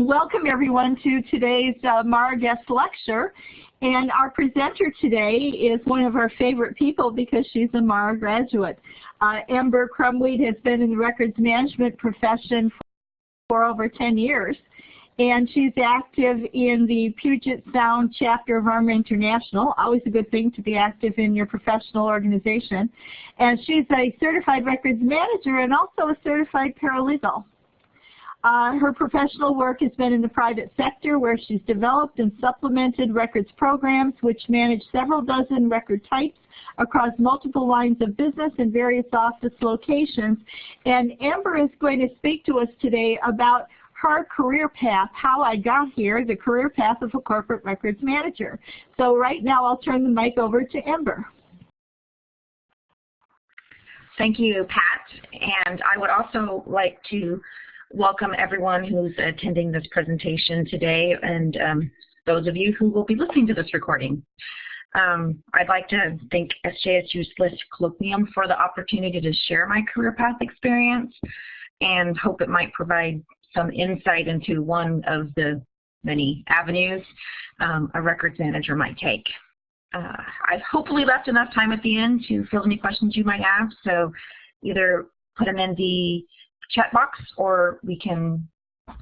Welcome everyone to today's uh, Mara guest lecture. And our presenter today is one of our favorite people because she's a Mara graduate. Uh, Amber Crumweed has been in the records management profession for over 10 years. And she's active in the Puget Sound chapter of ARMA International, always a good thing to be active in your professional organization. And she's a certified records manager and also a certified paralegal. Uh, her professional work has been in the private sector where she's developed and supplemented records programs which manage several dozen record types across multiple lines of business and various office locations. And Amber is going to speak to us today about her career path, how I got here, the career path of a corporate records manager. So right now I'll turn the mic over to Amber. Thank you, Pat. And I would also like to welcome everyone who's attending this presentation today and um, those of you who will be listening to this recording. Um, I'd like to thank SJSU's LIST Colloquium for the opportunity to share my career path experience and hope it might provide some insight into one of the many avenues um, a records manager might take. Uh, I've hopefully left enough time at the end to field any questions you might have, so either put them in the chat box or we can,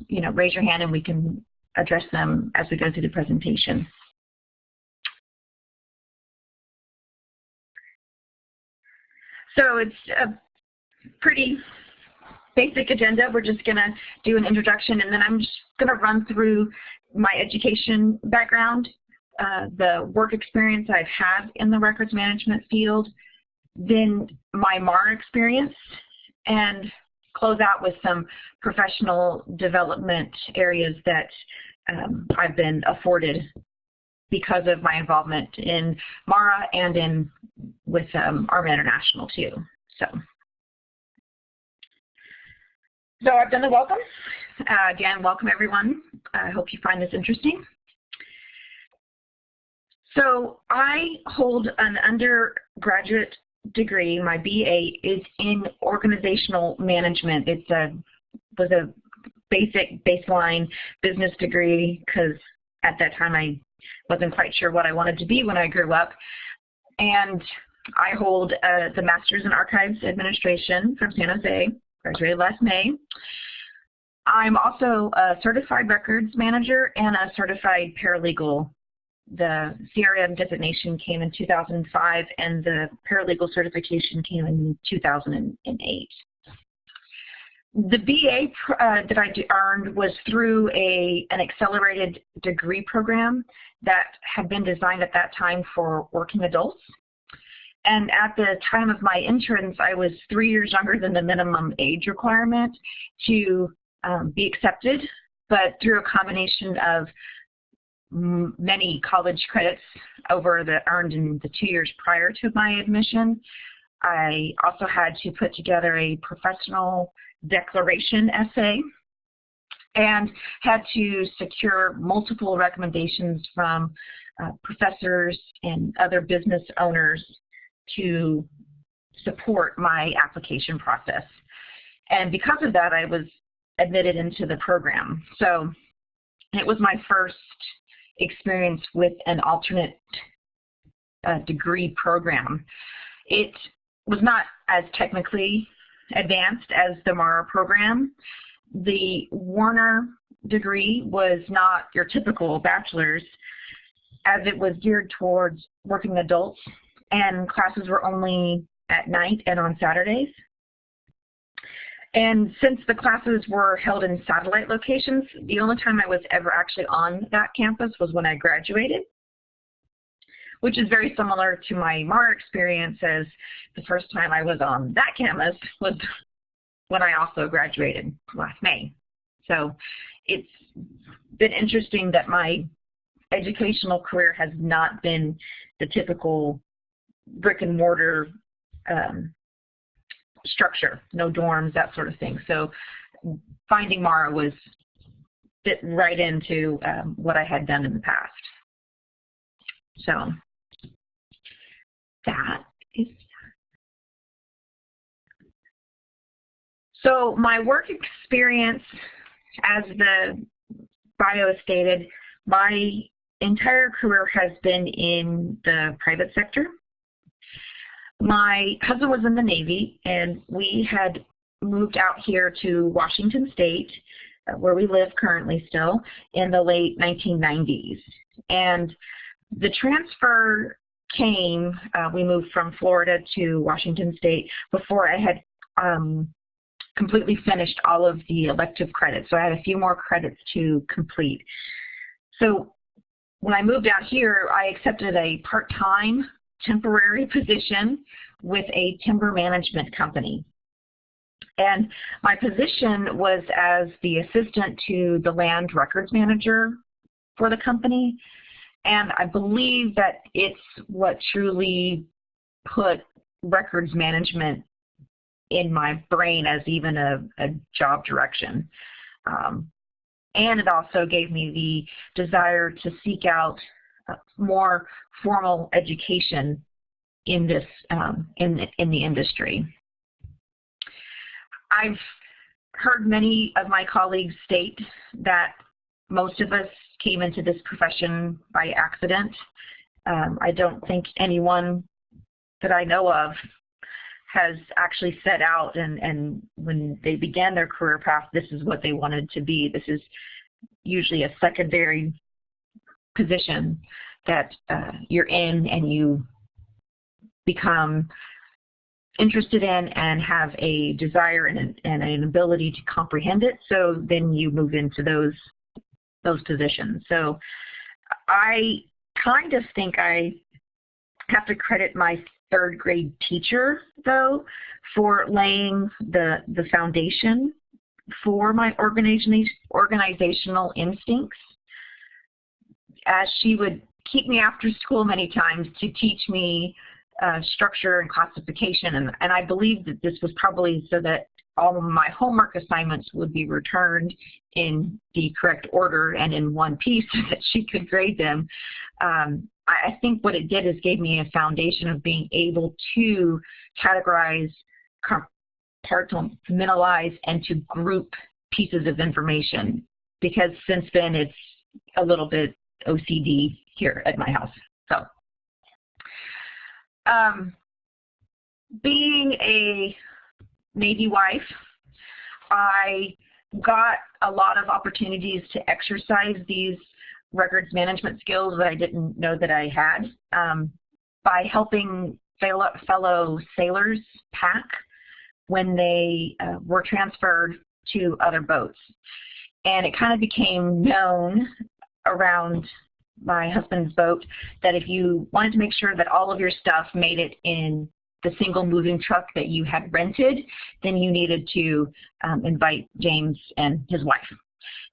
you know, raise your hand and we can address them as we go through the presentation. So it's a pretty basic agenda. We're just going to do an introduction and then I'm just going to run through my education background, uh, the work experience I've had in the records management field, then my MAR experience, and close out with some professional development areas that um, I've been afforded because of my involvement in MARA and in with um, International too. So, so I've done the welcome. Uh, again, welcome everyone. I hope you find this interesting. So I hold an undergraduate degree, my BA, is in organizational management. It's a was a basic baseline business degree because at that time I wasn't quite sure what I wanted to be when I grew up. And I hold uh, the Master's in Archives Administration from San Jose, graduated last May. I'm also a certified records manager and a certified paralegal the CRM designation came in 2005 and the paralegal certification came in 2008. The BA uh, that I earned was through a, an accelerated degree program that had been designed at that time for working adults. And at the time of my entrance, I was three years younger than the minimum age requirement to um, be accepted, but through a combination of many college credits over the earned in the two years prior to my admission. I also had to put together a professional declaration essay and had to secure multiple recommendations from uh, professors and other business owners to support my application process. And because of that, I was admitted into the program. So it was my first experience with an alternate uh, degree program. It was not as technically advanced as the MARA program. The Warner degree was not your typical bachelor's as it was geared towards working adults and classes were only at night and on Saturdays. And since the classes were held in satellite locations, the only time I was ever actually on that campus was when I graduated, which is very similar to my MAR experience as the first time I was on that campus was when I also graduated last May. So it's been interesting that my educational career has not been the typical brick and mortar um, structure, no dorms, that sort of thing. So finding Mara was fit right into um, what I had done in the past. So that is so my work experience as the bio stated, my entire career has been in the private sector. My husband was in the Navy, and we had moved out here to Washington State, uh, where we live currently still, in the late 1990s. And the transfer came, uh, we moved from Florida to Washington State before I had um, completely finished all of the elective credits. So I had a few more credits to complete. So when I moved out here, I accepted a part-time temporary position with a timber management company. And my position was as the assistant to the land records manager for the company. And I believe that it's what truly put records management in my brain as even a, a job direction. Um, and it also gave me the desire to seek out more formal education in this um, in in the industry. I've heard many of my colleagues state that most of us came into this profession by accident. Um, I don't think anyone that I know of has actually set out and, and when they began their career path, this is what they wanted to be. This is usually a secondary position that uh, you're in and you become interested in and have a desire and, and an ability to comprehend it. So then you move into those those positions. So I kind of think I have to credit my third grade teacher, though, for laying the, the foundation for my organizational instincts. As she would keep me after school many times to teach me uh, structure and classification, and, and I believe that this was probably so that all of my homework assignments would be returned in the correct order and in one piece so that she could grade them. Um, I think what it did is gave me a foundation of being able to categorize, compartmentalize, and to group pieces of information because since then it's a little bit OCD here at my house. So, um, being a Navy wife, I got a lot of opportunities to exercise these records management skills that I didn't know that I had um, by helping fellow, sailors pack when they uh, were transferred to other boats. And it kind of became known around my husband's boat that if you wanted to make sure that all of your stuff made it in the single moving truck that you had rented, then you needed to um, invite James and his wife.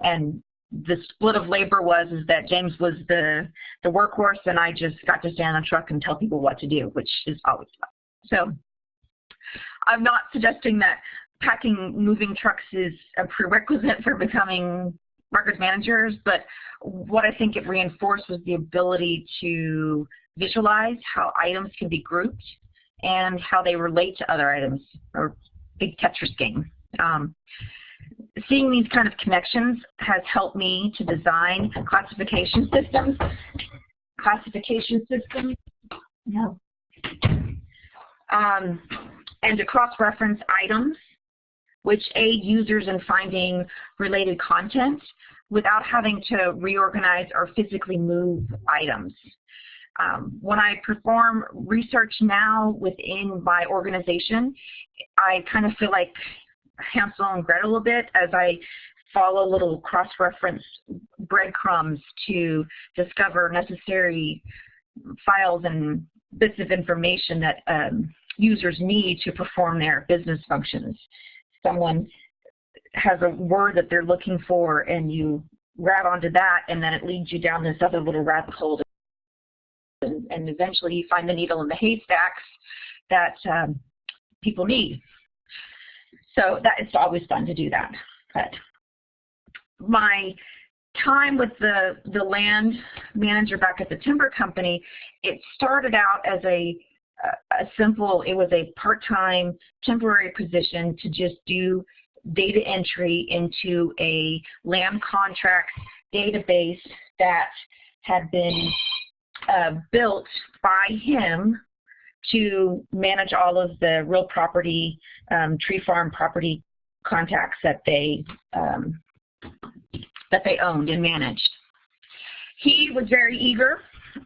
And the split of labor was is that James was the the workhorse and I just got to stand on the truck and tell people what to do, which is always fun. So I'm not suggesting that packing moving trucks is a prerequisite for becoming records managers, but what I think it reinforced was the ability to visualize how items can be grouped and how they relate to other items, or big Tetris game. Um, seeing these kind of connections has helped me to design classification systems. Classification systems. Um, and to cross-reference items, which aid users in finding related content without having to reorganize or physically move items. Um, when I perform research now within my organization, I kind of feel like Hansel and Gretel a bit as I follow little cross-reference breadcrumbs to discover necessary files and bits of information that um, users need to perform their business functions. Someone has a word that they're looking for and you grab onto that and then it leads you down this other little rabbit hole and, and eventually you find the needle in the haystacks that um, people need. So that it's always fun to do that. But my time with the, the land manager back at the timber company, it started out as a, a simple, it was a part-time temporary position to just do data entry into a land contract database that had been uh, built by him to manage all of the real property, um, tree farm property contacts that they um, that they owned and managed. He was very eager,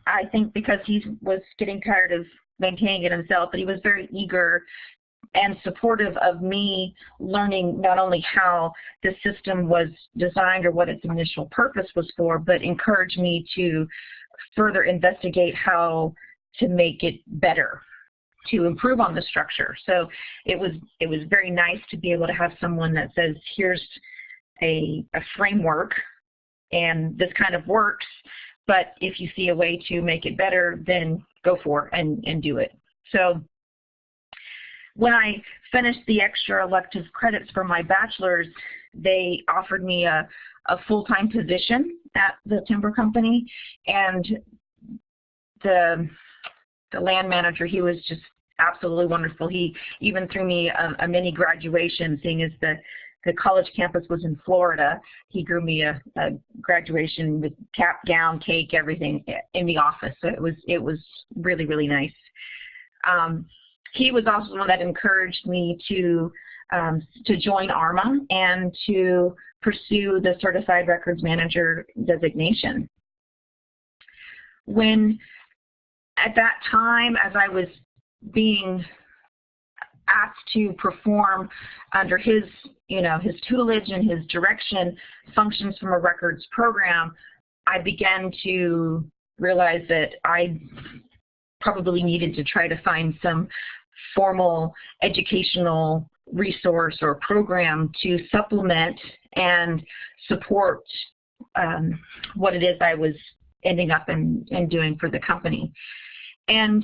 I think because he was getting tired of maintaining it himself, but he was very eager and supportive of me learning not only how the system was designed or what its initial purpose was for, but encouraged me to further investigate how to make it better to improve on the structure. So it was it was very nice to be able to have someone that says, here's a, a framework and this kind of works, but if you see a way to make it better, then go for and, and do it. So when I finished the extra elective credits for my bachelor's, they offered me a, a full-time position at the timber company, and the the land manager, he was just absolutely wonderful. He even threw me a, a mini graduation, seeing as the the college campus was in Florida. He grew me a, a graduation with cap, gown, cake, everything in the office. So it was it was really really nice. Um, he was also the one that encouraged me to um, to join ARMA and to pursue the Certified Records Manager designation. When at that time, as I was being asked to perform under his, you know, his tutelage and his direction functions from a records program, I began to realize that I probably needed to try to find some formal educational resource or program to supplement and support um, what it is I was ending up and, doing for the company. And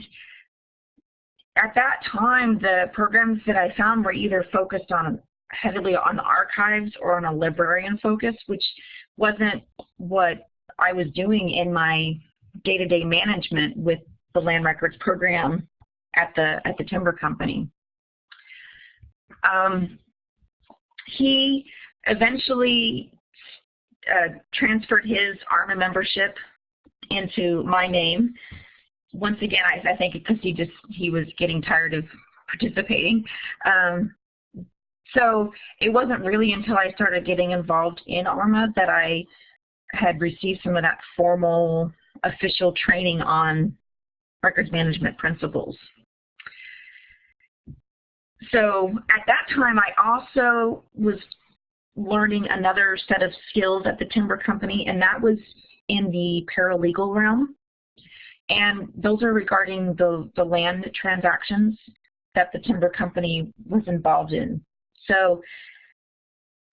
at that time, the programs that I found were either focused on heavily on archives or on a librarian focus, which wasn't what I was doing in my day-to-day -day management with the land records program at the at the timber company. Um, he eventually uh, transferred his ARMA membership into my name once again, I, I think because he just he was getting tired of participating. Um, so it wasn't really until I started getting involved in ARMA that I had received some of that formal official training on records management principles. So at that time, I also was learning another set of skills at the timber company, and that was in the paralegal realm. And those are regarding the, the land transactions that the timber company was involved in. So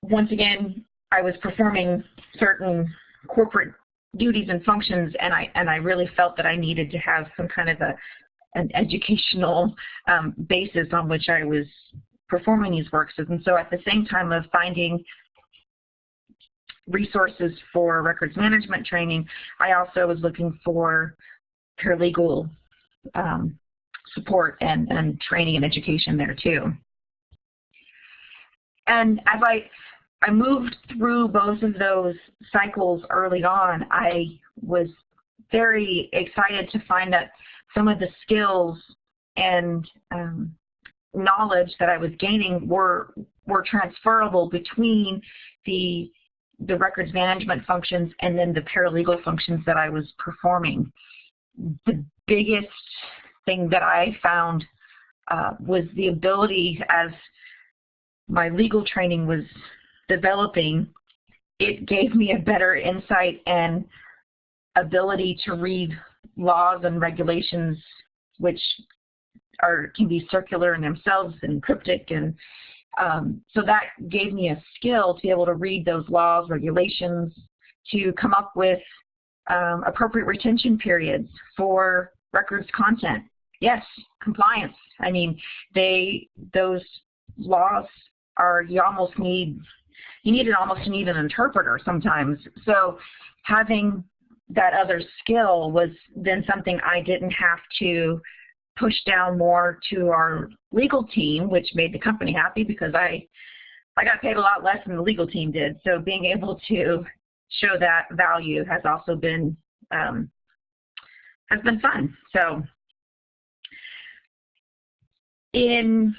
once again, I was performing certain corporate duties and functions and I and I really felt that I needed to have some kind of a an educational um, basis on which I was performing these works. And so at the same time of finding resources for records management training, I also was looking for paralegal um, support and, and training and education there too. And as I, I moved through both of those cycles early on, I was very excited to find that some of the skills and um, knowledge that I was gaining were were transferable between the the records management functions and then the paralegal functions that I was performing the biggest thing that I found uh, was the ability as my legal training was developing, it gave me a better insight and ability to read laws and regulations which are can be circular in themselves and cryptic and um, so that gave me a skill to be able to read those laws, regulations, to come up with um, appropriate retention periods for records content. Yes, compliance. I mean, they those laws are you almost need you need an almost need an interpreter sometimes. So having that other skill was then something I didn't have to push down more to our legal team, which made the company happy because I I got paid a lot less than the legal team did. So being able to show that value has also been um, has been fun. So in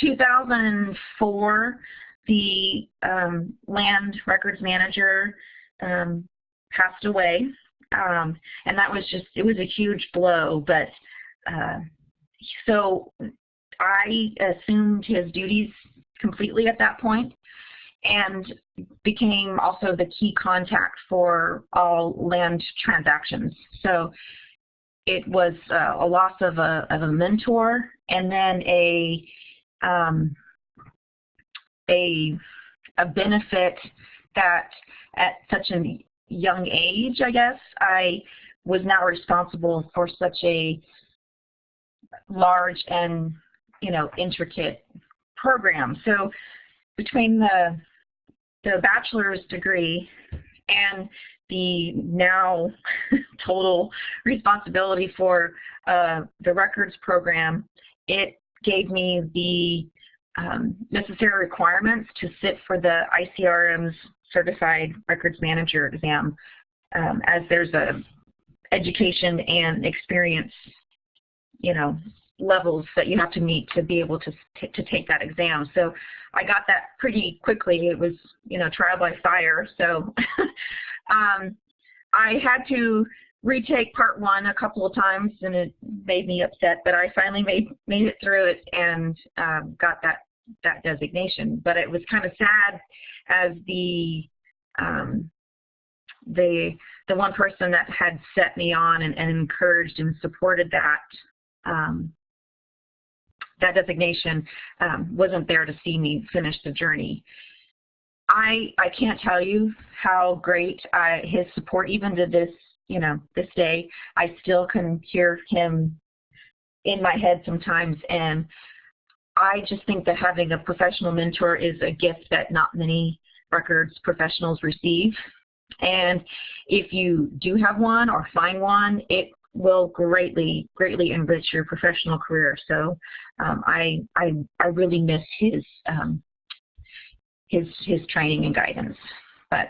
2004, the um, land records manager um, passed away. Um, and that was just, it was a huge blow. But uh, so I assumed his duties completely at that point and became also the key contact for all land transactions. So it was uh, a loss of a, of a mentor and then a um, a a benefit that at such a young age, I guess, I was now responsible for such a large and you know intricate program. So between the the bachelor's degree and the now total responsibility for uh, the records program, it gave me the um, necessary requirements to sit for the ICRM's Certified Records Manager exam. Um, as there's a education and experience, you know, levels that you have to meet to be able to to take that exam. So I got that pretty quickly. It was you know trial by fire. So um, I had to retake part one a couple of times, and it made me upset. But I finally made made it through it and um, got that that designation. But it was kind of sad as the um, the the one person that had set me on and, and encouraged and supported that um, that designation um, wasn't there to see me finish the journey. I I can't tell you how great I, his support even to this you know this day. I still can hear him in my head sometimes, and I just think that having a professional mentor is a gift that not many records professionals receive. And if you do have one or find one, it will greatly, greatly enrich your professional career. So um, I, I, I really miss his, um, his, his training and guidance. But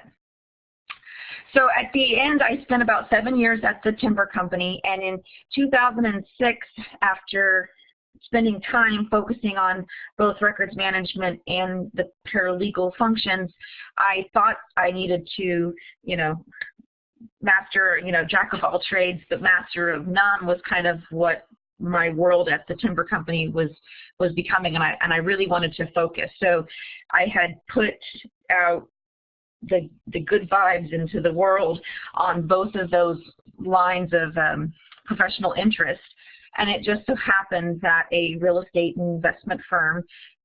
so at the end, I spent about seven years at the timber company, and in 2006, after spending time focusing on both records management and the paralegal functions, I thought I needed to, you know, master, you know, jack of all trades, but master of none was kind of what my world at the timber company was was becoming and I and I really wanted to focus. So I had put out the the good vibes into the world on both of those lines of um, professional interest. And it just so happened that a real estate investment firm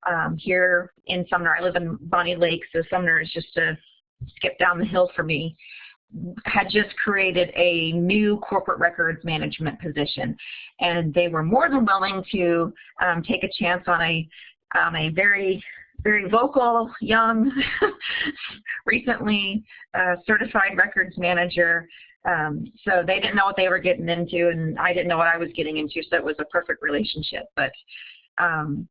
um, here in Sumner, I live in Bonney Lake, so Sumner is just a skip down the hill for me, had just created a new corporate records management position. And they were more than willing to um, take a chance on a, a very very vocal, young, recently uh, certified records manager. Um, so they didn't know what they were getting into, and I didn't know what I was getting into, so it was a perfect relationship. But um,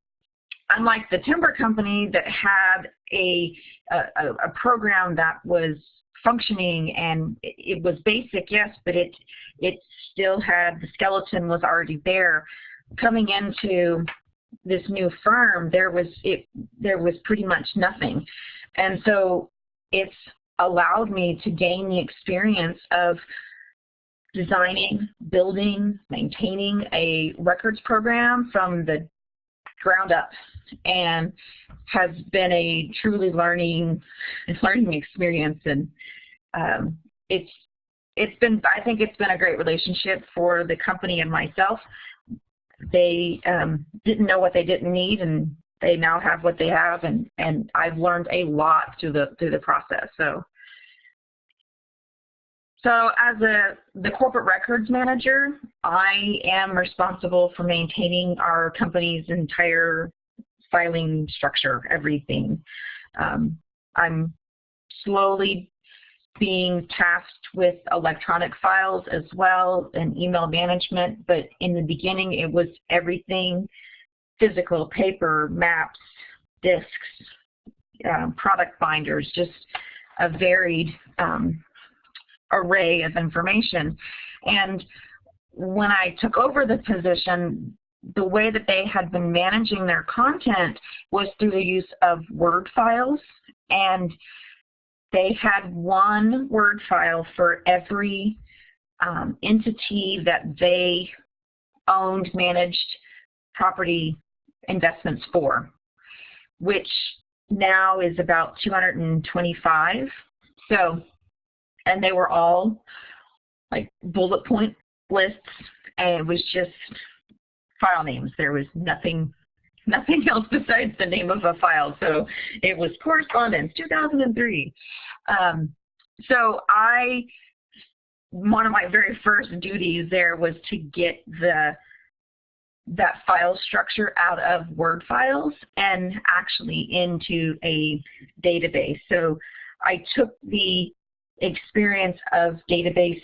unlike the timber company that had a, a, a program that was functioning and it was basic, yes, but it it still had the skeleton was already there. Coming into this new firm, there was it there was pretty much nothing, and so it's allowed me to gain the experience of designing, building, maintaining a records program from the ground up and has been a truly learning learning experience and um, it's it's been I think it's been a great relationship for the company and myself. They um, didn't know what they didn't need and they now have what they have and and I've learned a lot through the through the process. So so as a the corporate records manager, I am responsible for maintaining our company's entire filing structure, everything. Um, I'm slowly being tasked with electronic files as well and email management, but in the beginning it was everything physical, paper, maps, discs, um, product binders, just a varied um, array of information. And when I took over the position, the way that they had been managing their content was through the use of Word files. And they had one Word file for every um, entity that they owned, managed property investments for, which now is about 225. So, and they were all like bullet point lists, and it was just file names. There was nothing nothing else besides the name of a file. So it was correspondence 2003. Um, so I, one of my very first duties there was to get the that file structure out of Word files and actually into a database. So I took the experience of database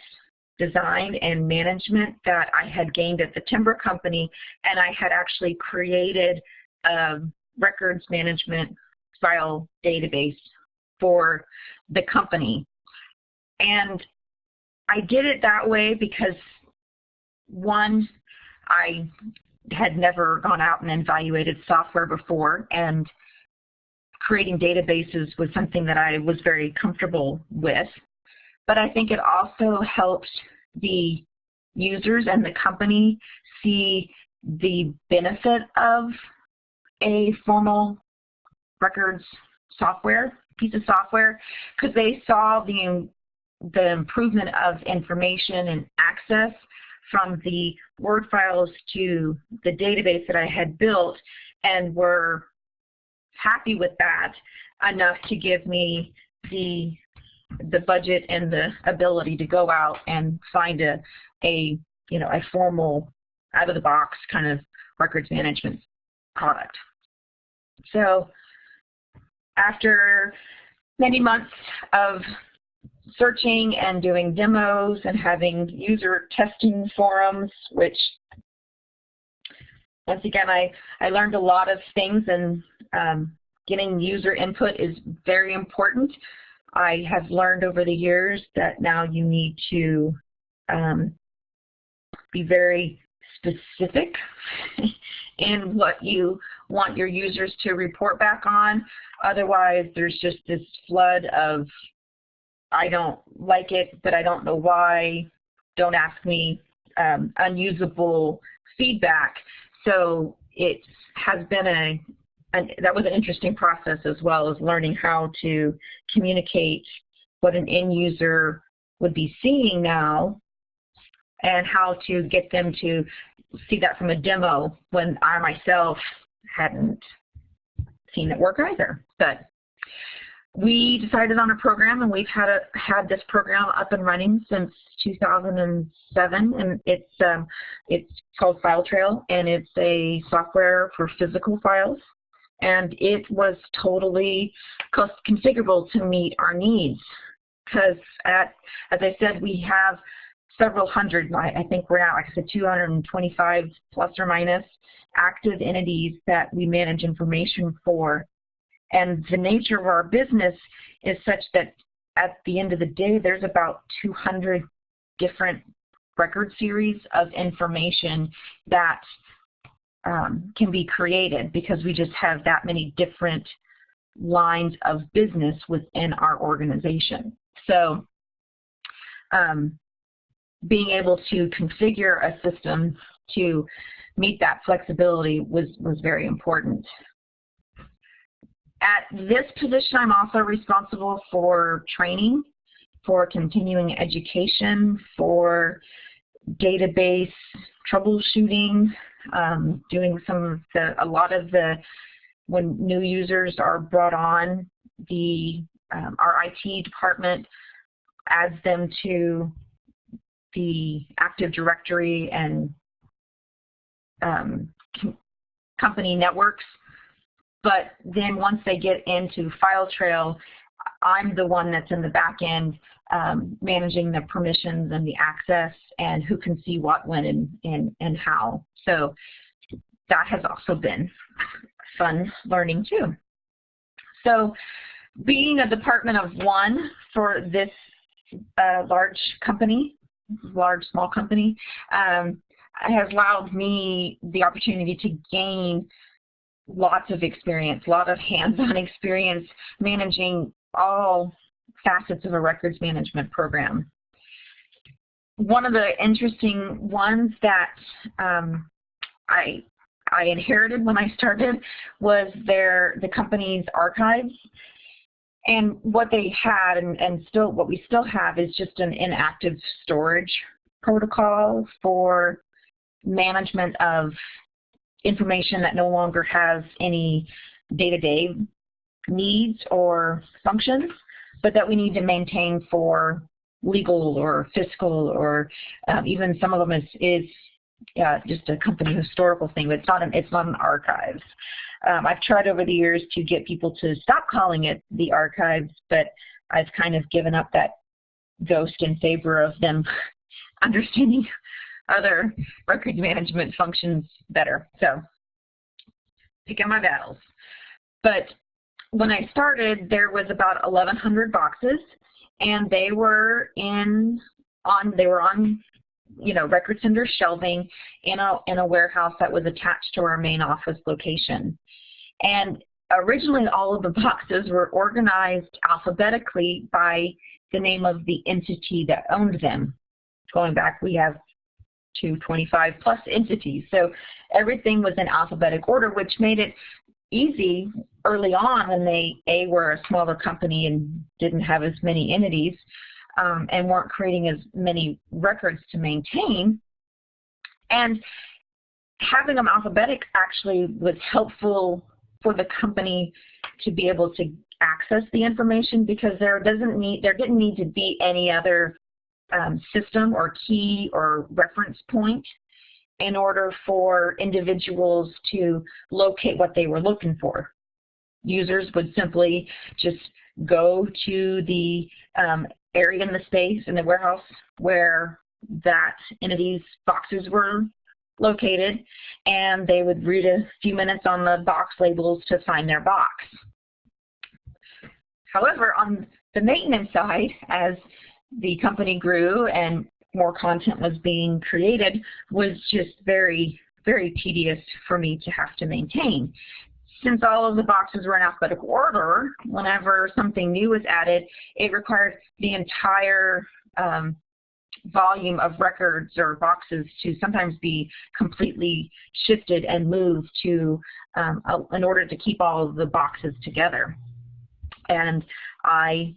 design and management that I had gained at the timber company and I had actually created a records management file database for the company. And I did it that way because one, I had never gone out and evaluated software before and creating databases was something that I was very comfortable with. But I think it also helped the users and the company see the benefit of a formal records software, piece of software, because they saw the, the improvement of information and access from the Word files to the database that I had built and were happy with that enough to give me the the budget and the ability to go out and find a a you know a formal out of the box kind of records management product. So after many months of searching and doing demos and having user testing forums, which once again, I, I learned a lot of things and um, getting user input is very important. I have learned over the years that now you need to um, be very specific in what you want your users to report back on. Otherwise, there's just this flood of I don't like it, but I don't know why. Don't ask me. Um, unusable feedback. So it has been a, an, that was an interesting process as well as learning how to communicate what an end user would be seeing now and how to get them to see that from a demo when I myself hadn't seen it work either. But we decided on a program and we've had a, had this program up and running since 2007 and it's um, it's called FileTrail and it's a software for physical files and it was totally configurable to meet our needs. Because at as I said we have several hundred I think we're now, like I said 225 plus or minus active entities that we manage information for. And the nature of our business is such that at the end of the day, there's about 200 different record series of information that um, can be created because we just have that many different lines of business within our organization. So um, being able to configure a system to meet that flexibility was, was very important. At this position, I'm also responsible for training, for continuing education, for database troubleshooting, um, doing some of the, a lot of the, when new users are brought on, the um, our IT department adds them to the Active Directory and um, company networks. But then once they get into FileTrail, I'm the one that's in the back end um, managing the permissions and the access and who can see what, when, and, and, and how. So that has also been fun learning too. So being a department of one for this a large company, large, small company, um, has allowed me the opportunity to gain lots of experience, a lot of hands-on experience managing all facets of a records management program. One of the interesting ones that um, I I inherited when I started was their the company's archives. And what they had and, and still what we still have is just an inactive storage protocol for management of information that no longer has any day-to-day -day needs or functions, but that we need to maintain for legal or fiscal or um, even some of them is, is uh, just a company historical thing, but it's not an, it's not an archives. Um, I've tried over the years to get people to stop calling it the archives, but I've kind of given up that ghost in favor of them understanding other record management functions better. So picking my battles. But when I started, there was about 1,100 boxes, and they were in on they were on you know record center shelving in a in a warehouse that was attached to our main office location. And originally, all of the boxes were organized alphabetically by the name of the entity that owned them. Going back, we have to 25 plus entities. So everything was in alphabetic order, which made it easy early on when they, A, were a smaller company and didn't have as many entities um, and weren't creating as many records to maintain. And having them alphabetic actually was helpful for the company to be able to access the information because there doesn't need there didn't need to be any other um, system or key or reference point in order for individuals to locate what they were looking for. Users would simply just go to the um, area in the space in the warehouse where that entity's boxes were located and they would read a few minutes on the box labels to find their box. However, on the maintenance side, as the company grew and more content was being created was just very, very tedious for me to have to maintain. Since all of the boxes were in alphabetical order, whenever something new was added, it required the entire um, volume of records or boxes to sometimes be completely shifted and moved to um, in order to keep all of the boxes together. And I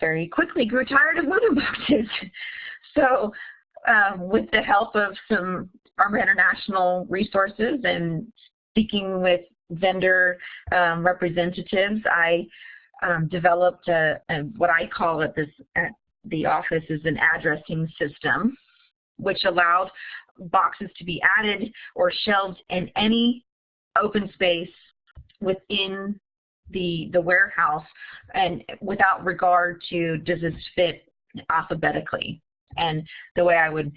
very quickly grew tired of moving boxes. so um, with the help of some ARMA International resources and speaking with vendor um, representatives, I um, developed a, a, what I call at this at the office is an addressing system, which allowed boxes to be added or shelved in any open space within the, the warehouse and without regard to does this fit alphabetically. And the way I would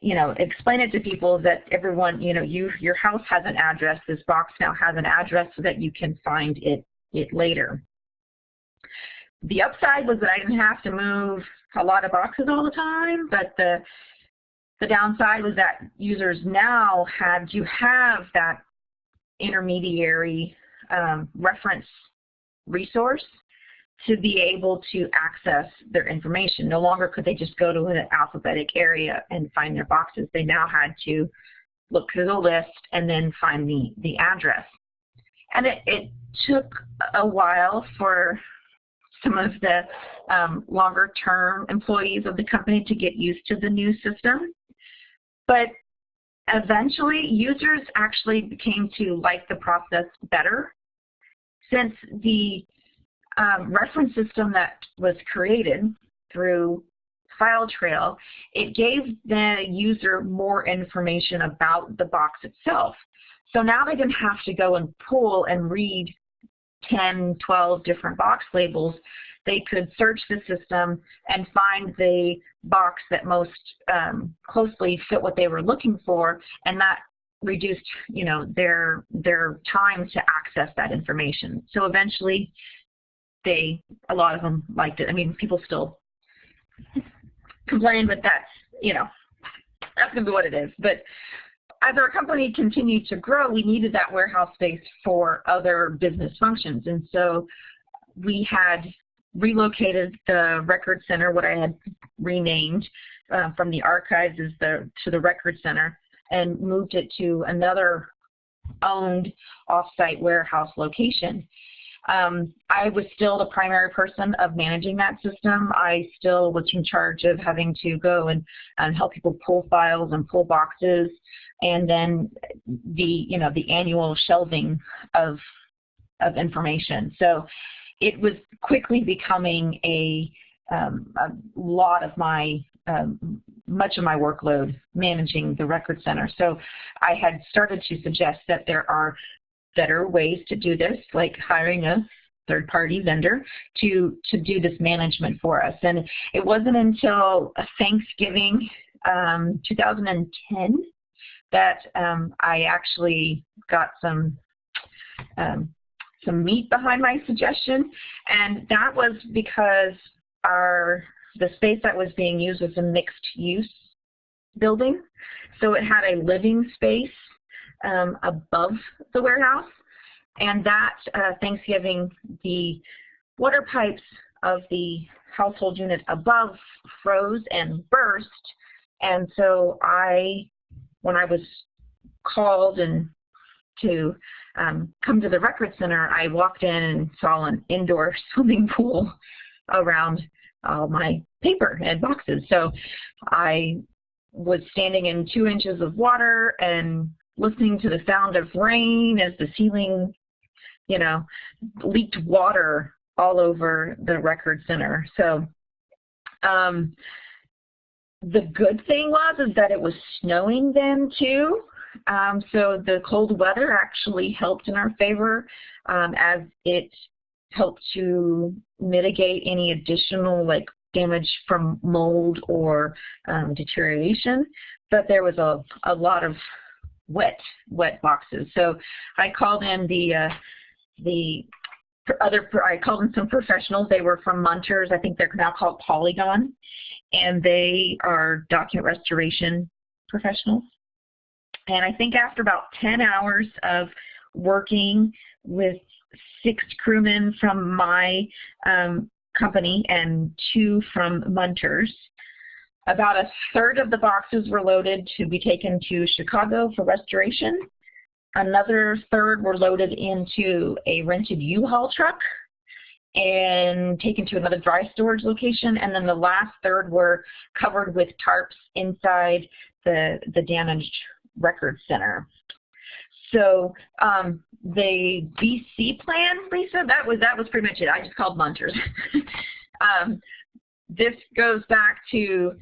you know, explain it to people that everyone, you know, you your house has an address. This box now has an address so that you can find it it later. The upside was that I didn't have to move a lot of boxes all the time, but the the downside was that users now had you have that intermediary um, reference resource to be able to access their information. No longer could they just go to an alphabetic area and find their boxes. They now had to look through the list and then find the, the address. And it, it took a while for some of the um, longer term employees of the company to get used to the new system. But eventually users actually became to like the process better since the um, reference system that was created through FileTrail, it gave the user more information about the box itself. So now they didn't have to go and pull and read 10, 12 different box labels. They could search the system and find the box that most um, closely fit what they were looking for, and that reduced, you know, their their time to access that information. So eventually, they, a lot of them liked it. I mean, people still complain, but that's, you know, that's going to be what it is. But as our company continued to grow, we needed that warehouse space for other business functions. And so we had relocated the record center, what I had renamed uh, from the archives is the, to the record center, and moved it to another owned offsite warehouse location. Um, I was still the primary person of managing that system. I still was in charge of having to go and, and help people pull files and pull boxes, and then the you know the annual shelving of of information. So it was quickly becoming a, um, a lot of my um, much of my workload managing the record center. So I had started to suggest that there are better ways to do this, like hiring a third-party vendor to, to do this management for us. And it wasn't until Thanksgiving um, 2010 that um, I actually got some um, some meat behind my suggestion, and that was because our the space that was being used was a mixed use building, so it had a living space um, above the warehouse. And that uh, Thanksgiving, the water pipes of the household unit above froze and burst. And so I, when I was called and to um, come to the record center, I walked in and saw an indoor swimming pool around all my paper and boxes. So I was standing in two inches of water and listening to the sound of rain as the ceiling, you know, leaked water all over the record center. So um, the good thing was is that it was snowing then too. Um, so the cold weather actually helped in our favor um, as it helped to mitigate any additional like damage from mold or um, deterioration. But there was a, a lot of wet, wet boxes. So I called in the, uh, the other, I called in some professionals. They were from Munters. I think they're now called Polygon. And they are document restoration professionals. And I think after about 10 hours of working with six crewmen from my um, company and two from Munters, about a third of the boxes were loaded to be taken to Chicago for restoration. Another third were loaded into a rented U-Haul truck and taken to another dry storage location. And then the last third were covered with tarps inside the, the damaged record center. So um, the BC plan, Lisa, that was that was pretty much it. I just called Munters. um, this goes back to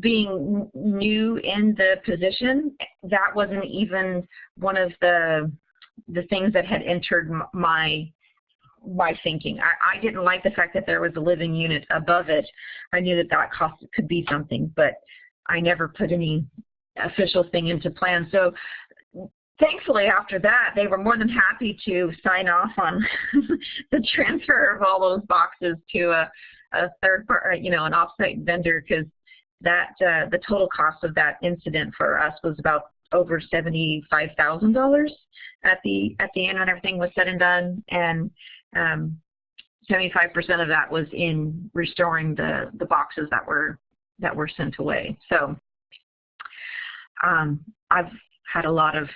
being new in the position, that wasn't even one of the the things that had entered my my thinking. I, I didn't like the fact that there was a living unit above it. I knew that that cost could be something, but I never put any official thing into plan. So thankfully after that, they were more than happy to sign off on the transfer of all those boxes to a, a third part, you know, an offsite vendor because that uh, the total cost of that incident for us was about over seventy-five thousand dollars at the at the end when everything was said and done, and um, seventy-five percent of that was in restoring the the boxes that were that were sent away. So um, I've had a lot of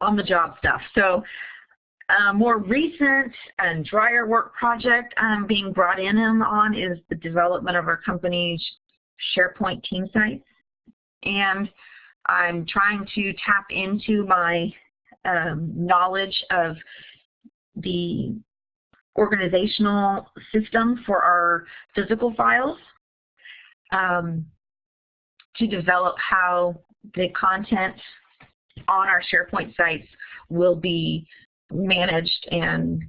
on-the-job stuff. So a more recent and drier work project I'm being brought in on is the development of our company's SharePoint team sites. And I'm trying to tap into my um, knowledge of the organizational system for our physical files um, to develop how the content on our SharePoint sites will be managed and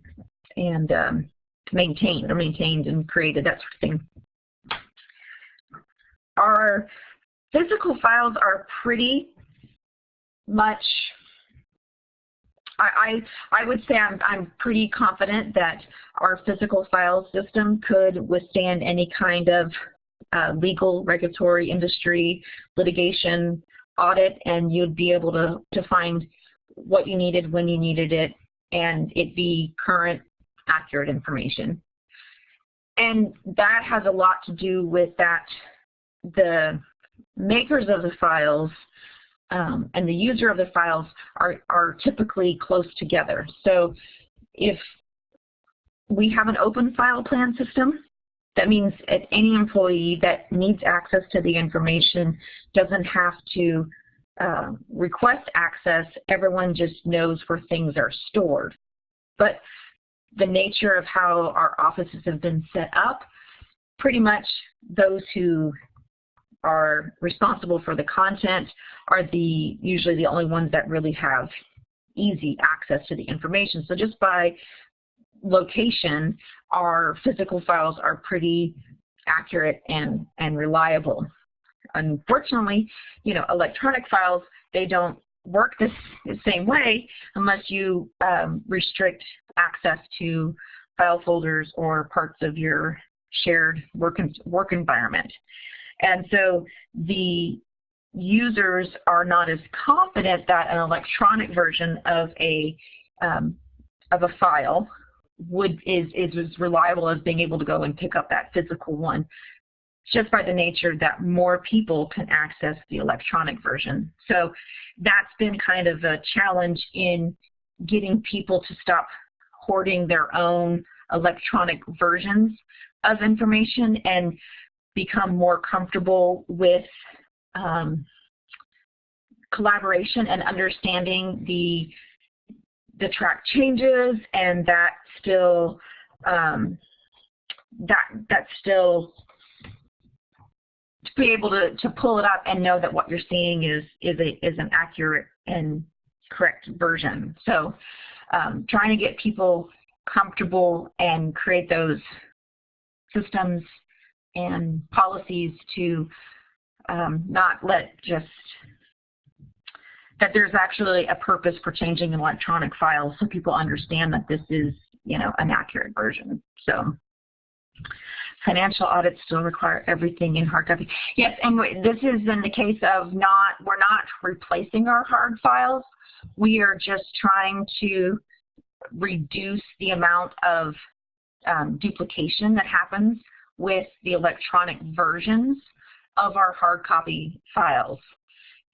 and um, maintained or maintained and created, that sort of thing our physical files are pretty much I, I, I would say I'm, I'm pretty confident that our physical file system could withstand any kind of uh, legal, regulatory, industry, litigation, audit, and you'd be able to, to find what you needed when you needed it and it be current, accurate information. And that has a lot to do with that the makers of the files um, and the user of the files are, are typically close together. So if we have an open file plan system, that means any employee that needs access to the information doesn't have to uh, request access. Everyone just knows where things are stored. But the nature of how our offices have been set up, pretty much those who are responsible for the content are the usually the only ones that really have easy access to the information. So just by location, our physical files are pretty accurate and, and reliable. Unfortunately, you know, electronic files, they don't work this, the same way unless you um, restrict access to file folders or parts of your shared work, work environment. And so the users are not as confident that an electronic version of a um, of a file would is is as reliable as being able to go and pick up that physical one just by the nature that more people can access the electronic version. So that's been kind of a challenge in getting people to stop hoarding their own electronic versions of information and become more comfortable with um, collaboration and understanding the the track changes and that still um, that that still to be able to, to pull it up and know that what you're seeing is is a is an accurate and correct version. So um, trying to get people comfortable and create those systems and policies to um, not let just that there's actually a purpose for changing an electronic files so people understand that this is you know an accurate version. So financial audits still require everything in hard copy. Yes, and this is in the case of not we're not replacing our hard files. We are just trying to reduce the amount of um, duplication that happens with the electronic versions of our hard copy files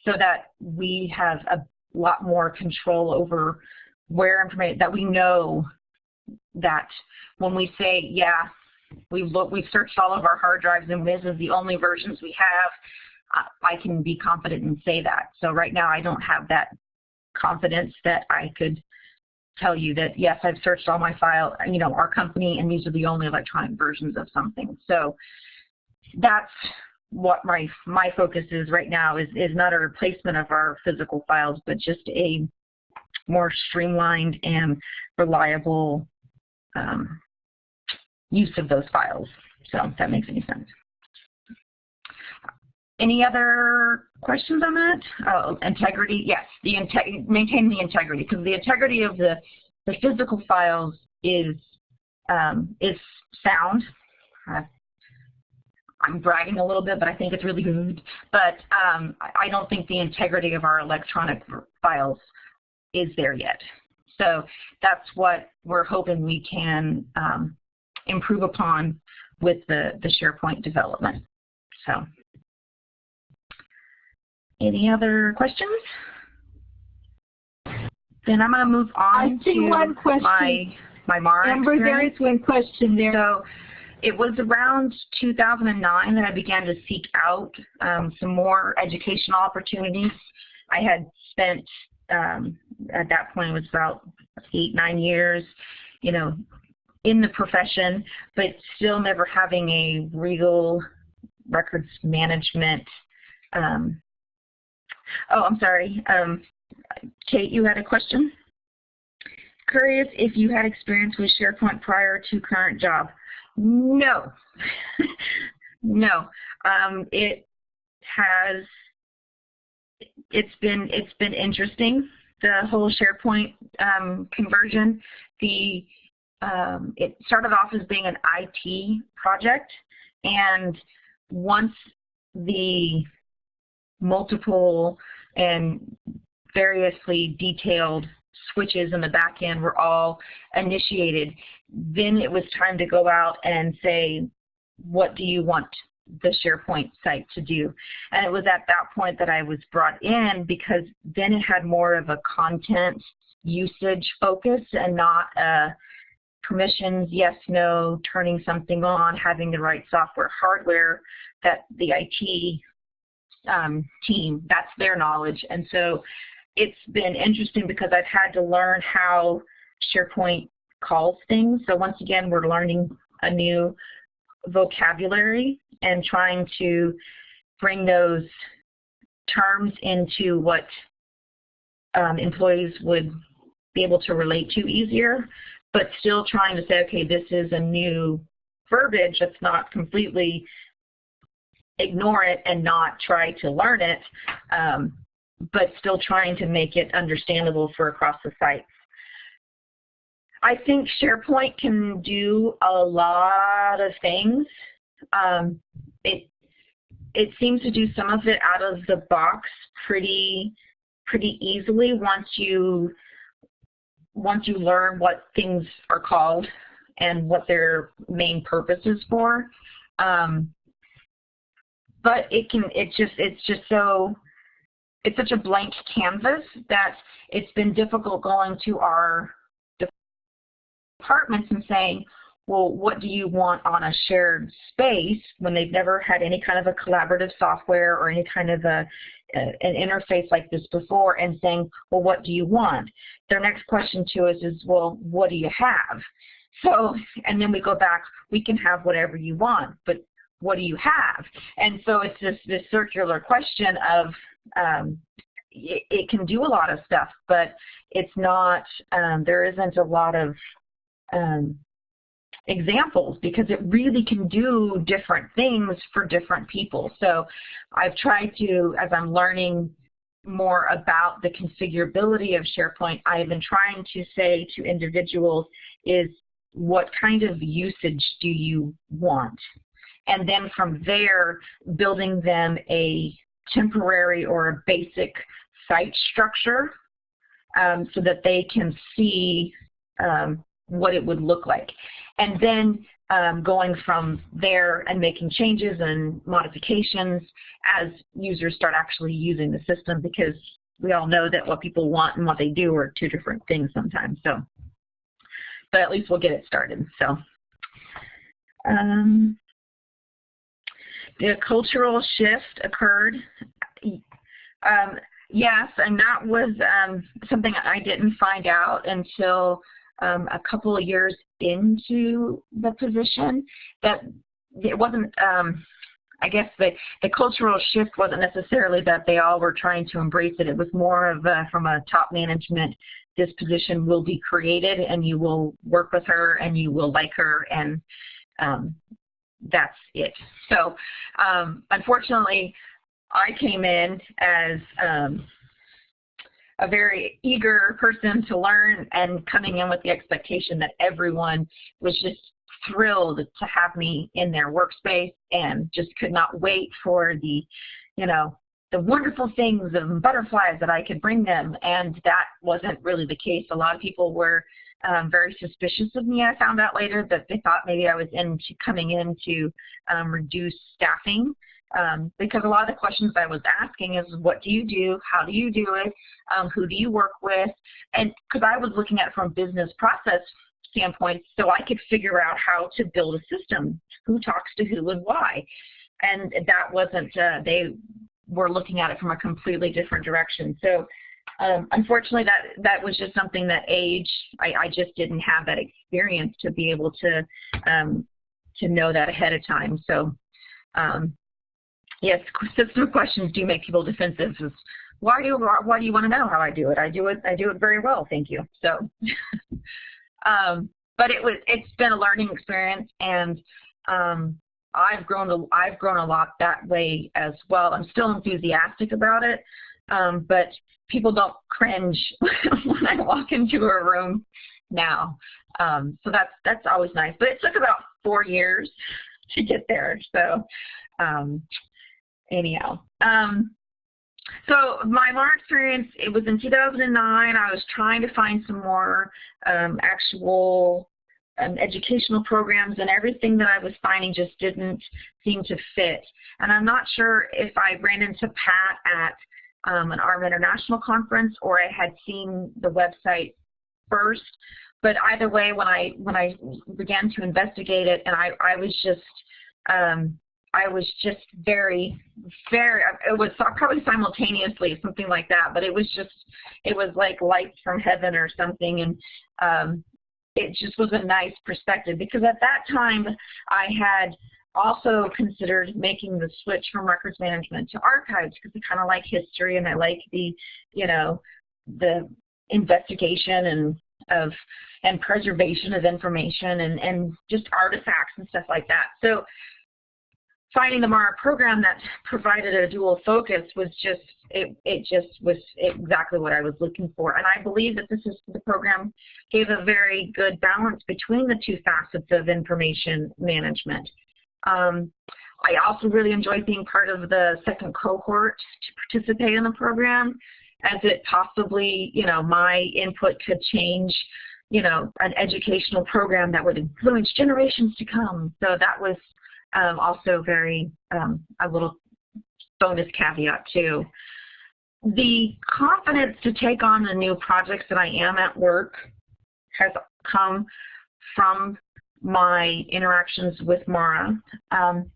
so that we have a lot more control over where information, that we know that when we say, yeah, we've looked, we've searched all of our hard drives and this is the only versions we have, I can be confident and say that. So right now I don't have that confidence that I could tell you that yes, I've searched all my file, you know, our company, and these are the only electronic versions of something. So that's what my my focus is right now is is not a replacement of our physical files, but just a more streamlined and reliable um, use of those files. So if that makes any sense. Any other questions on that? Oh, integrity, yes, the maintain the integrity because the integrity of the, the physical files is um, is sound. Uh, I'm bragging a little bit, but I think it's really good. But um, I don't think the integrity of our electronic files is there yet. So that's what we're hoping we can um, improve upon with the, the SharePoint development. So. Any other questions? Then I'm going to move on to one question. my my MARA Amber, experience. there is one question there. So it was around 2009 that I began to seek out um, some more educational opportunities. I had spent, um, at that point, it was about eight, nine years, you know, in the profession, but still never having a real records management um, Oh, I'm sorry. Um, Kate, you had a question? Curious if you had experience with SharePoint prior to current job. No. no. Um, it has it's been it's been interesting the whole SharePoint um, conversion. The um, it started off as being an IT project, and once the multiple and variously detailed switches in the back end were all initiated, then it was time to go out and say, what do you want the SharePoint site to do? And it was at that point that I was brought in because then it had more of a content usage focus and not a permissions, yes, no, turning something on, having the right software, hardware that the IT um, team, that's their knowledge. And so it's been interesting because I've had to learn how SharePoint calls things. So once again, we're learning a new vocabulary and trying to bring those terms into what um, employees would be able to relate to easier, but still trying to say, okay, this is a new verbiage that's not completely ignore it and not try to learn it, um, but still trying to make it understandable for across the sites. I think SharePoint can do a lot of things. Um, it it seems to do some of it out of the box pretty pretty easily once you once you learn what things are called and what their main purpose is for. Um, but it can it just it's just so it's such a blank canvas that it's been difficult going to our departments and saying, well, what do you want on a shared space when they've never had any kind of a collaborative software or any kind of a, a, an interface like this before and saying, well, what do you want? Their next question to us is, well, what do you have? So, and then we go back, we can have whatever you want, but what do you have? And so it's this, this circular question of, um, it, it, can do a lot of stuff, but it's not, um, there isn't a lot of um, examples because it really can do different things for different people. So I've tried to, as I'm learning more about the configurability of SharePoint, I've been trying to say to individuals is what kind of usage do you want? And then from there, building them a temporary or a basic site structure um, so that they can see um, what it would look like. And then um, going from there and making changes and modifications as users start actually using the system because we all know that what people want and what they do are two different things sometimes. So, but at least we'll get it started. So, um, the cultural shift occurred. Um, yes, and that was um, something I didn't find out until um, a couple of years into the position that it wasn't, um, I guess the, the cultural shift wasn't necessarily that they all were trying to embrace it. It was more of a, from a top management, this position will be created and you will work with her and you will like her and um, that's it. So um, unfortunately, I came in as um, a very eager person to learn and coming in with the expectation that everyone was just thrilled to have me in their workspace and just could not wait for the, you know, the wonderful things and butterflies that I could bring them. And that wasn't really the case. A lot of people were um, very suspicious of me. I found out later that they thought maybe I was into coming in to um, reduce staffing um, because a lot of the questions I was asking is what do you do, how do you do it, um, who do you work with, and because I was looking at it from a business process standpoint so I could figure out how to build a system, who talks to who and why. And that wasn't, uh, they were looking at it from a completely different direction. So um, unfortunately, that that was just something that age, I, I, just didn't have that experience to be able to um, to know that ahead of time. So um, yes, system questions do make people defensive. Why do why do you want to know how I do it? I do it I do it very well, thank you. So, um, but it was it's been a learning experience, and um, I've grown a, I've grown a lot that way as well. I'm still enthusiastic about it, um, but people don't cringe when I walk into a room now. Um, so that's that's always nice. But it took about four years to get there. So um, anyhow. Um, so my MARA experience, it was in 2009. I was trying to find some more um, actual um, educational programs and everything that I was finding just didn't seem to fit. And I'm not sure if I ran into Pat at um, an ARMA International conference or I had seen the website first. But either way, when I when I began to investigate it, and I I was just um, I was just very, very, it was probably simultaneously, something like that, but it was just, it was like light from heaven or something. And um, it just was a nice perspective because at that time I had also considered making the switch from records management to archives because I kind of like history and I like the, you know, the investigation and of and preservation of information and, and just artifacts and stuff like that. So finding the MARA program that provided a dual focus was just, it, it just was exactly what I was looking for. And I believe that this is, the program gave a very good balance between the two facets of information management. Um, I also really enjoyed being part of the second cohort to participate in the program as it possibly, you know, my input could change, you know, an educational program that would influence generations to come. So that was um, also very, um, a little bonus caveat too. The confidence to take on the new projects that I am at work has come from my interactions with MARA. Um,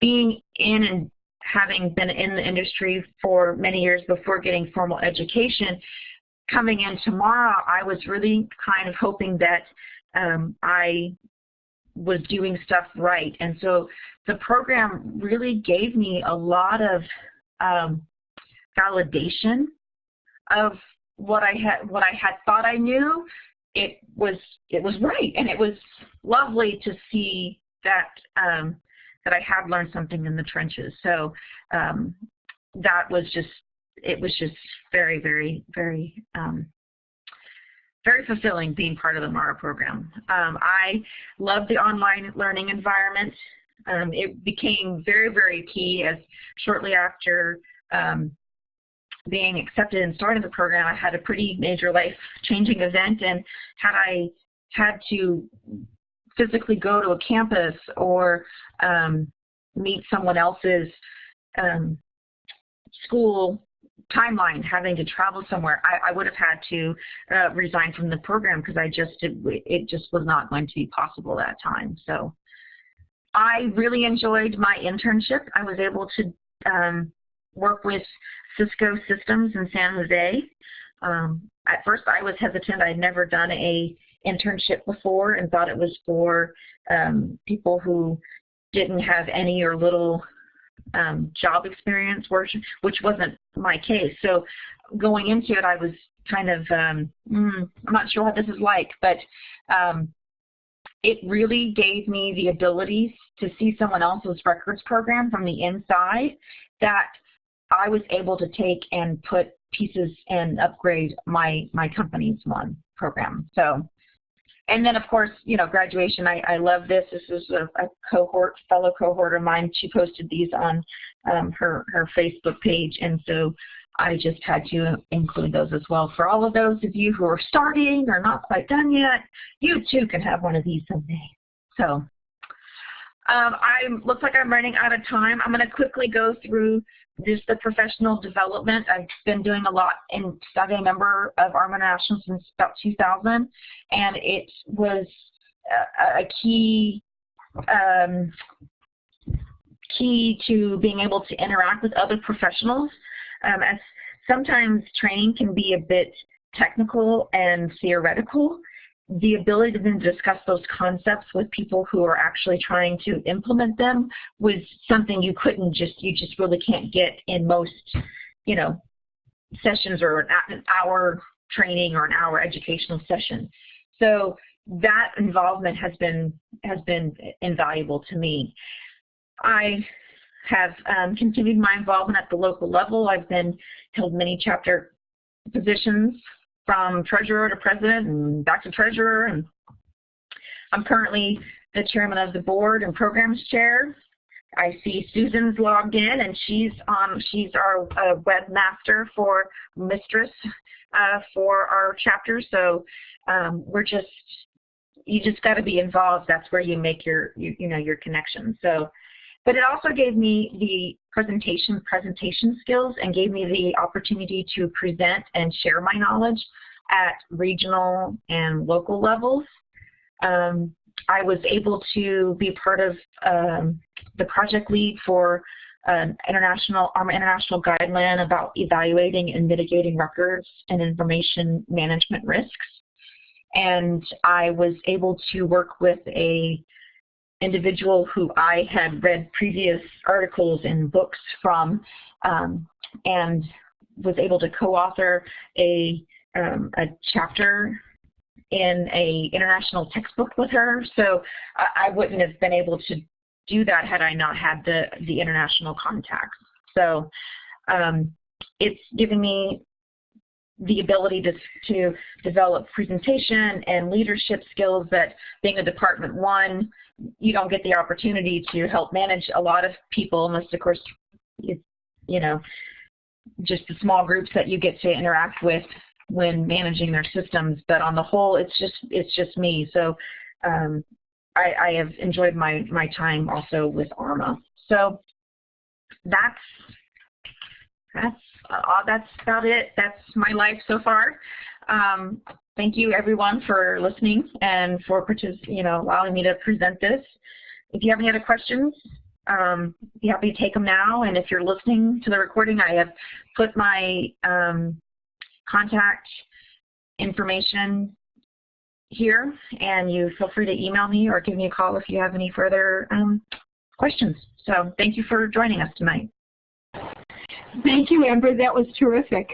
being in and having been in the industry for many years before getting formal education, coming in to MARA, I was really kind of hoping that um, I was doing stuff right. And so the program really gave me a lot of um, validation of what I had what I had thought I knew. It was it was right, and it was lovely to see that um, that I had learned something in the trenches. So um, that was just it was just very very very um, very fulfilling being part of the MARA program. Um, I love the online learning environment. Um, it became very, very key as shortly after um, being accepted and starting the program, I had a pretty major life-changing event, and had I had to physically go to a campus or um, meet someone else's um, school timeline, having to travel somewhere, I, I would have had to uh, resign from the program because I just it, it just was not going to be possible at that time. So I really enjoyed my internship. I was able to um, work with Cisco Systems in San Jose. Um, at first, I was hesitant. I'd never done a internship before and thought it was for um, people who didn't have any or little um, job experience, which wasn't my case. So going into it, I was kind of, um, mm, I'm not sure what this is like, but um, it really gave me the ability to see someone else's records program from the inside that I was able to take and put pieces and upgrade my, my company's one program. So and then, of course, you know, graduation, I, I love this. This is a, a cohort, fellow cohort of mine. She posted these on um, her, her Facebook page, and so I just had to include those as well. For all of those of you who are starting or not quite done yet, you too can have one of these someday. So um, I looks like I'm running out of time. I'm going to quickly go through just the professional development. I've been doing a lot in I've a member of ARMA National since about 2000, and it was a, a key um, key to being able to interact with other professionals. Um, as sometimes training can be a bit technical and theoretical, the ability to then discuss those concepts with people who are actually trying to implement them was something you couldn't just, you just really can't get in most, you know, sessions or an hour training or an hour educational session. So that involvement has been, has been invaluable to me. I have um, continued my involvement at the local level. I've been held many chapter positions from treasurer to president and back to treasurer. And I'm currently the chairman of the board and programs chair. I see Susan's logged in, and she's um, she's our uh, webmaster for Mistress uh, for our chapter. So um, we're just you just got to be involved. That's where you make your you, you know your connection. So, but it also gave me the presentation presentation skills and gave me the opportunity to present and share my knowledge at regional and local levels. Um, I was able to be part of um, the project lead for an international ARMA international guideline about evaluating and mitigating records and information management risks. And I was able to work with a individual who I had read previous articles and books from um, and was able to co-author a, um, a chapter in a international textbook with her. So I, I wouldn't have been able to do that had I not had the, the international contacts. So um, it's given me the ability to, to develop presentation and leadership skills that being a department one, you don't get the opportunity to help manage a lot of people unless of course it's, you know, just the small groups that you get to interact with when managing their systems. But on the whole, it's just it's just me. So um, I, I have enjoyed my my time also with ARMA. So that's that's uh, that's about it. That's my life so far. Um, thank you everyone for listening and for you know allowing me to present this. If you have any other questions, um, be happy to take them now. And if you're listening to the recording, I have put my um, contact information here, and you feel free to email me or give me a call if you have any further um, questions. So thank you for joining us tonight. Thank you, Amber. That was terrific.